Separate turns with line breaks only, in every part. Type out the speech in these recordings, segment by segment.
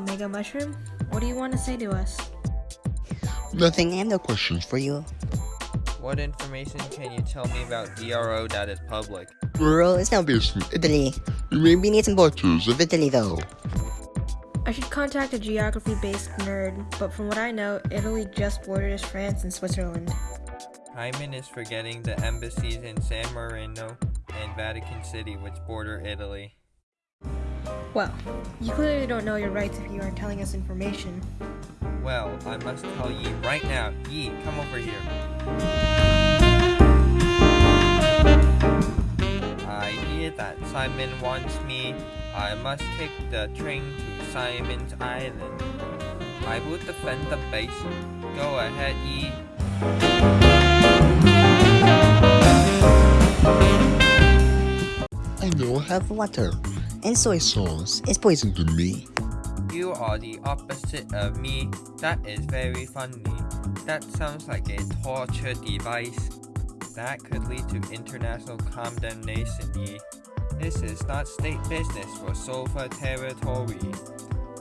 Mango Mushroom. What do you want to say to us?
Nothing, and no questions for you.
What information can you tell me about DRO that is public?
Rural is now based in Italy. You may be needs some tours of Italy though.
I should contact a geography-based nerd, but from what I know, Italy just borders France and Switzerland.
Hyman is forgetting the embassies in San Marino and Vatican City which border Italy.
Well, you clearly don't know your rights if you aren't telling us information.
Well, I must tell ye right now. Ye, come over here. I hear that Simon wants me. I must take the train to Simon's Island. I will defend the base. Go ahead, ye.
I know I have water, and soy sauce is poison to me.
You are the opposite of me. That is very funny. That sounds like a torture device. That could lead to international condemnation. This is not state business for Sofa territory.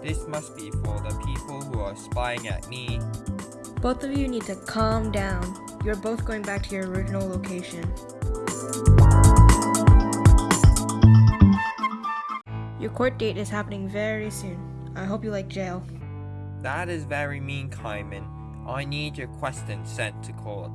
This must be for the people who are spying at me.
Both of you need to calm down. You're both going back to your original location. Court date is happening very soon. I hope you like jail.
That is very mean, Kaiman. I need your question sent to court.